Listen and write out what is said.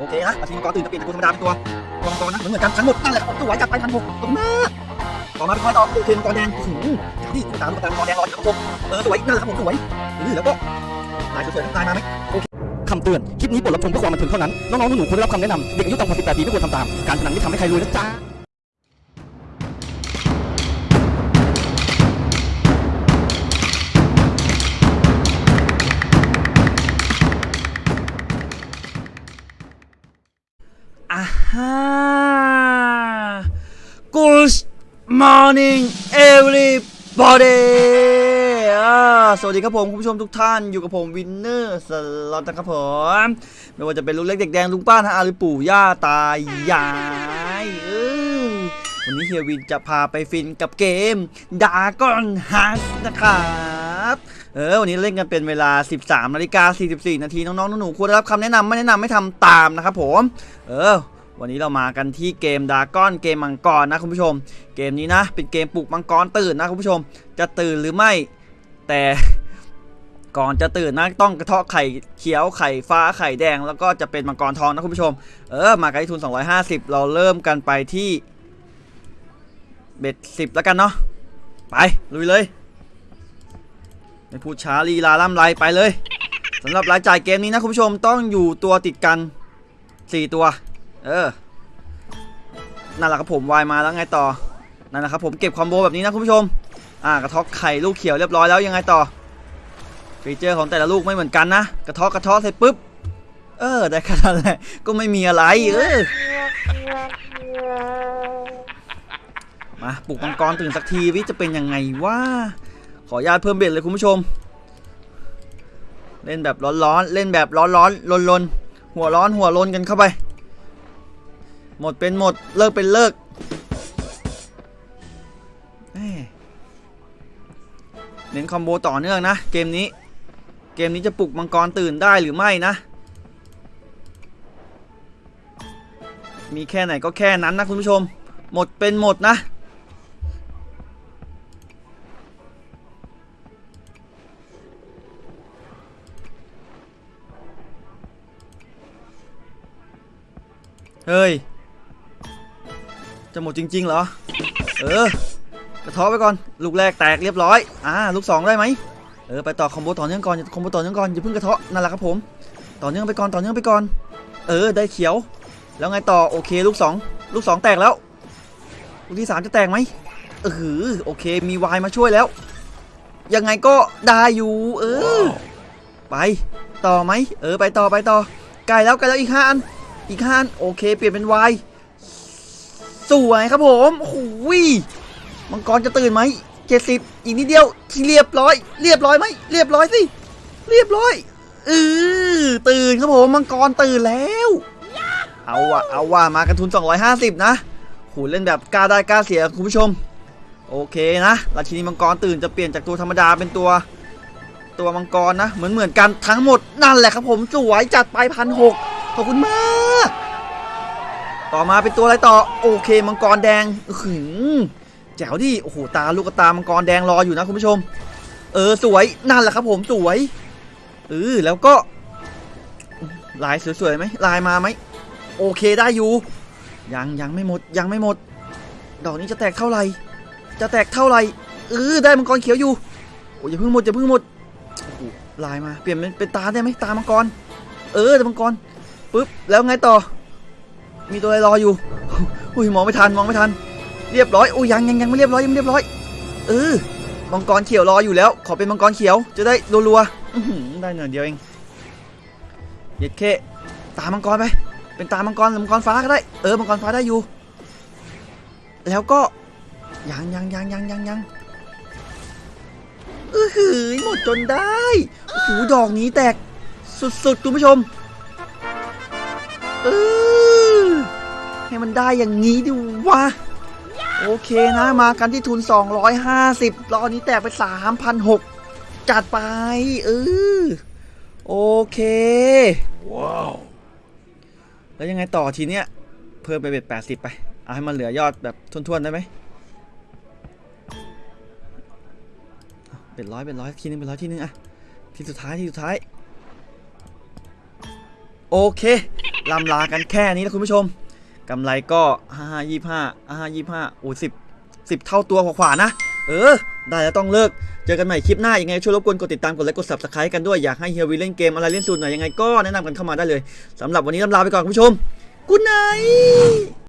โอเคฮะอาชีพมังกรตื่นจะเปลี่ยนจากตัวธรรมดาเป็นตัวตัวมังกรนะเหมือนเหมือนกันทั้งหมดนั่นแหละผมตัวไวจัดไปพันหกตรงมากต่อมาเป็นคอยต่อตัวเคมังกรแดงที่ตามตุ๊กตามังกรแดงรออยู่ครับผมเออสวยนั่นแหละครับผมสวยอือแล้วก็ลายสวยๆทั้งลายมาไหมโอเคคำเตือน คลิปนี้บทรับชมเพื่อความบันเทิงเท่านั้น น้องๆหนูๆควรได้รับคำแนะนำ เด็กอายุต่ำกว่า 18 ปีไม่ควรทำตาม การพนันไม่ทำให้ใครรวยนะจ๊ะ อ่าฮะ Good morning everybody อ่าสวัสดีครับผม คุณผู้ชมทุกท่านอยู่กับผมวินเนอร์สล็อตนะครับผม ไม่ว่าจะเป็นลุงเล็กเด็กแดงลุงป้านะอาหรือปู่ย่าตายายวันนี้เฮียวินจะพาไปฟินกับเกมดาก้อนฮัสนะครับ เออวันนี้เล่นกันเป็นเวลา 13นาฬิกา44 นาทีน้องๆหนูๆควรได้รับคำแนะนำไม่แนะนำไม่ทำตามนะครับผมเออวันนี้เรามากันที่เกมดาก้อนเกมมังกรนะคุณผู้ชม เกมนี้นะเป็นเกมปลุกมังกรตื่นนะคุณผู้ชม จะตื่นหรือไม่ แต่ก่อนจะตื่นนะต้องกระเทาะไข่เขียวไข่ฟ้าไข่แดง แล้วก็จะเป็นมังกรทองนะคุณผู้ชม เออมากันที่ทุน 250 เราเริ่มกันไปที่เบ็ดสิบแล้วกันเนาะไปลุยเลย ไม่พูดช้าลีลาล่ำไรไปเลยสำหรับรายจ่ายเกมนี้นะคุณผู้ชมต้องอยู่ตัวติดกัน 4 ตัว เออ นั่นแหละครับผมวายมาแล้วไงต่อ นั่นแหละครับผมเก็บคอมโบแบบนี้นะคุณผู้ชม อ่ากระทอกไข่ลูกเขียวเรียบร้อยแล้วยังไงต่อ ฟีเจอร์ของแต่ละลูกไม่เหมือนกันนะ กระทอกกระทอกเสร็จปุ๊บ เออได้แค่นั้นแหละก็ไม่มีอะไรเออมาปลุกมังกรตื่นสักทีวิจะเป็นยังไงวะ ขออนุญาตเพิ่มเบ็ดเลยคุณผู้ชม เล่นแบบร้อนๆ เล่นแบบร้อนๆลนๆ หัวร้อนหัวลนกันเข้าไป หมดเป็นหมด เลิกเป็นเลิกแหม่เน้นคอมโบต่อเนื่องนะ เกมนี้ เกมนี้จะปลุกมังกรตื่นได้หรือไม่นะ มีแค่ไหนก็แค่นั้นนะคุณผู้ชม หมดเป็นหมดนะ เฮ้ย จะหมดจริง ๆ เหรอ เออกระเท้อไปก่อน ลูกแรกแตกเรียบร้อย อ่า ลูกสองได้ไหม เออ ไปต่อคอมโบต่อเนื่องก่อนอย่าคอมโบต่อเนื่องก่อน อย่าเพิ่งกระเทาะนั่นแหละครับผม ต่อเนื่องไปก่อน ต่อเนื่องไปก่อน เออ ได้เขียว แล้วไงต่อ โอเค ลูกสองลูกสองแตกแล้ว ลูกที่สามจะแตกไหมเออโอเค มีวายมาช่วยแล้ว ยังไงก็ได้อยู่ เออ ไป ต่อไหม เออ ไปต่อ ไปต่อใกล้แล้วใกล้แล้วอีกห้าอัน อีกห้านโอเค เปลี่ยนเป็นวายสวยครับผมโอ้ยมังกรจะตื่นไหมเจ็ดสิบอีกนิดเดียวที่เรียบร้อย เรียบร้อยไหมเรียบร้อยสิเรียบร้อยเออตื่นครับผมมังกรตื่นแล้ว เอาว่ะเอาว่ะมากันทุน 250 นะโหเล่นแบบกล้าได้กล้าเสียคุณผู้ชม โอเคนะราชินีมังกรตื่นจะเปลี่ยนจากตัวธรรมดาเป็นตัว ตัวมังกรนะ เหมือนเหมือนกันทั้งหมดนั่นแหละครับผมสวยจัดไปพันหก ขอบคุณมาก ต่อมาเป็นตัวอะไรต่อ โอเคมังกรแดงหือแจ๋วดิโอ้โหตาลูกตามังกรแดงรออยู่นะคุณผู้ชม เออสวยนั่นแหละครับผมสวยเออแล้วก็ ลายสวยๆไหมลายมาไหมโอเคได้อยู่ยังยังไม่หมดยังไม่หมด ดอกนี้จะแตกเท่าไหร่ จะแตกเท่าไหร่เออได้มังกรเขียวอยู่โอ้ยอย่าเพิ่งหมดอย่าเพิ่งหมดลายมาเปลี่ยนเป็นเป็นตาได้ไหมตามังกร เออตามังกร ปึ๊บแล้วไงต่อ มีตัวอะไรรออยู่ อุ้ยมองไม่ทันมองไม่ทัน เรียบร้อยอุ้ยยังยังยังไม่เรียบร้อยยังไม่เรียบร้อยเออมังกรเขียวรออยู่แล้ว ขอเป็นมังกรเขียวจะได้รัวๆได้หน่อยเดียวเองเย็ดเคตามังกรไป เป็นตามังกรหรือมังกรฟ้าก็ได้เออมังกรฟ้าได้อยู่ แล้วก็ยังยังยังยังยังยังเออหือหมดจนได้โอ้โหดอกนี้แตกสุดๆคุณผู้ชม เออให้มันได้อย่างนี้ดิวะ โอเคนะมากันที่ทุน 250รอบนี้แตกไป 3,600 จัดไป เออ โอเค ว้าว แล้วยังไงต่อทีเนี้ย เพิ่มไปเบ็ด80 ไป เอาให้มันเหลือยอดแบบทวนๆได้ไหมเอาเป็นร้อยเป็นร้อยทีนึงเป็นร้อยทีนึงอะทีสุดท้ายทีสุดท้าย โอเค ลำลากันแค่นี้นะคุณผู้ชมกำไรก็ห้าห้ายี่ห้าห้ายี่ห้าโอ้สิบสิบเท่าตัวขวาๆนะ เออ ได้แล้วต้องเลิก เจอกันใหม่คลิปหน้ายังไง ช่วยรบกวนกดติดตามกดไลค์กด subscribe กันด้วย อยากให้เฮียวีเล่นเกมอะไรเล่นสูตรหน่อยังไงก็แนะนำกันเข้ามาได้เลยสำหรับวันนี้ลำลาไปก่อนคุณผู้ชมกุ๊ดไน